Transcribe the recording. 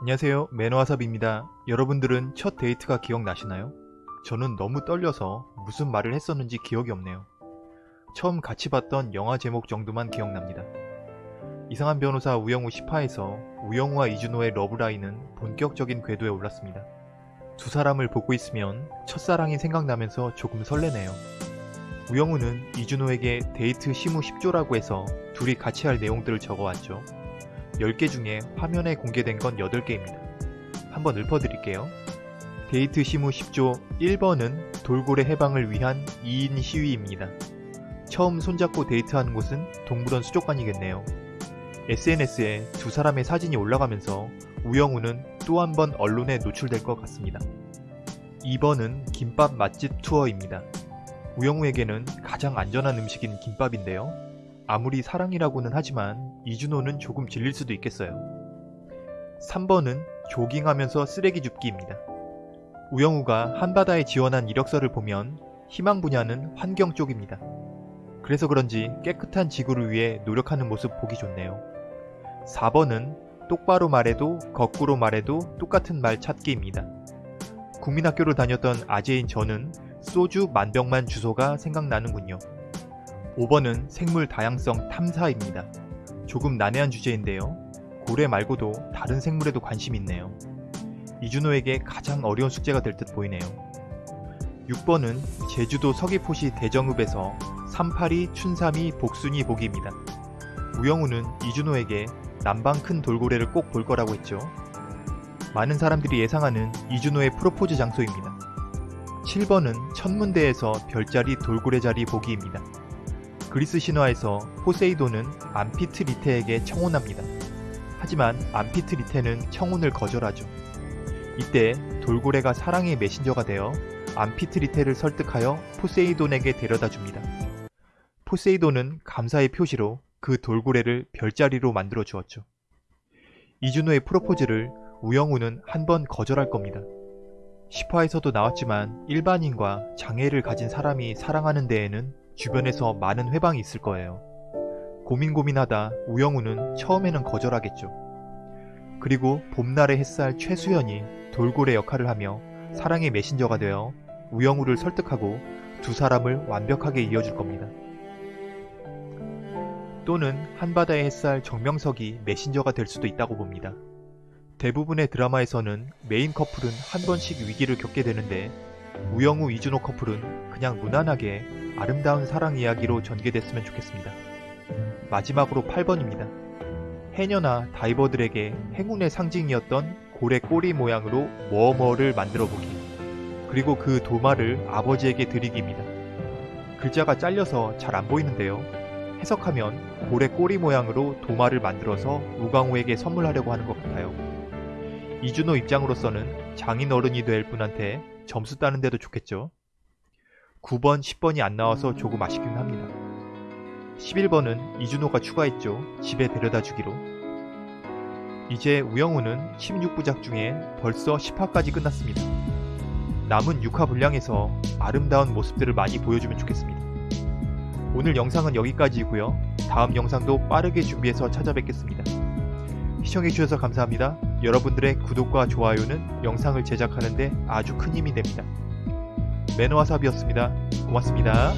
안녕하세요. 매너와삽입니다. 여러분들은 첫 데이트가 기억나시나요? 저는 너무 떨려서 무슨 말을 했었는지 기억이 없네요. 처음 같이 봤던 영화 제목 정도만 기억납니다. 이상한 변호사 우영우 10화에서 우영우와 이준호의 러브라인은 본격적인 궤도에 올랐습니다. 두 사람을 보고 있으면 첫사랑이 생각나면서 조금 설레네요. 우영우는 이준호에게 데이트 시무 10조라고 해서 둘이 같이 할 내용들을 적어왔죠 10개 중에 화면에 공개된 건 8개입니다. 한번 읊어드릴게요. 데이트 시무 10조 1번은 돌고래 해방을 위한 2인 시위입니다. 처음 손잡고 데이트하는 곳은 동물원 수족관이겠네요. SNS에 두 사람의 사진이 올라가면서 우영우는 또 한 번 언론에 노출될 것 같습니다. 2번은 김밥 맛집 투어입니다. 우영우에게는 가장 안전한 음식인 김밥인데요. 아무리 사랑이라고는 하지만 이준호는 조금 질릴 수도 있겠어요. 3번은 조깅하면서 쓰레기 줍기입니다. 우영우가 한바다에 지원한 이력서를 보면 희망 분야는 환경 쪽입니다. 그래서 그런지 깨끗한 지구를 위해 노력하는 모습 보기 좋네요. 4번은 똑바로 말해도 거꾸로 말해도 똑같은 말 찾기입니다. 국민학교를 다녔던 아재인 저는 소주 만병만 주소가 생각나는군요. 5번은 생물 다양성 탐사입니다. 조금 난해한 주제인데요. 고래 말고도 다른 생물에도 관심이 있네요. 이준호에게 가장 어려운 숙제가 될 듯 보이네요. 6번은 제주도 서귀포시 대정읍에서 382 춘삼이 복순이 보기입니다. 우영우는 이준호에게 남방 큰 돌고래를 꼭 볼 거라고 했죠. 많은 사람들이 예상하는 이준호의 프로포즈 장소입니다. 7번은 천문대에서 별자리 돌고래 자리 보기입니다. 그리스 신화에서 포세이돈은 암피트리테에게 청혼합니다. 하지만 암피트리테는 청혼을 거절하죠. 이때 돌고래가 사랑의 메신저가 되어 암피트리테를 설득하여 포세이돈에게 데려다 줍니다. 포세이돈은 감사의 표시로 그 돌고래를 별자리로 만들어 주었죠. 이준호의 프로포즈를 우영우는 한 번 거절할 겁니다. 10화에서도 나왔지만 일반인과 장애를 가진 사람이 사랑하는 데에는 주변에서 많은 회방이 있을 거예요. 고민 고민하다 우영우는 처음에는 거절하겠죠. 그리고 봄날의 햇살 최수연이 돌고래 역할을 하며 사랑의 메신저가 되어 우영우를 설득하고 두 사람을 완벽하게 이어줄 겁니다. 또는 한바다의 햇살 정명석이 메신저가 될 수도 있다고 봅니다. 대부분의 드라마에서는 메인 커플은 한 번씩 위기를 겪게 되는데 우영우 이준호 커플은 그냥 무난하게 아름다운 사랑 이야기로 전개됐으면 좋겠습니다. 마지막으로 8번입니다. 해녀나 다이버들에게 행운의 상징이었던 고래 꼬리 모양으로 도마를 만들어 보기. 그리고 그 도마를 아버지에게 드리기입니다. 글자가 잘려서 잘 안 보이는데요. 해석하면 고래 꼬리 모양으로 도마를 만들어서 우광우에게 선물하려고 하는 것 같아요. 이준호 입장으로서는 장인어른이 될 분한테 점수 따는 데도 좋겠죠. 9번, 10번이 안 나와서 조금 아쉽긴 합니다. 11번은 이준호가 추가했죠. 집에 데려다 주기로. 이제 우영우는 16부작 중에 벌써 10화까지 끝났습니다. 남은 6화 분량에서 아름다운 모습들을 많이 보여주면 좋겠습니다. 오늘 영상은 여기까지이고요. 다음 영상도 빠르게 준비해서 찾아뵙겠습니다. 시청해주셔서 감사합니다. 여러분들의 구독과 좋아요는 영상을 제작하는데 아주 큰 힘이 됩니다. 매너와 삽이었습니다. 고맙습니다.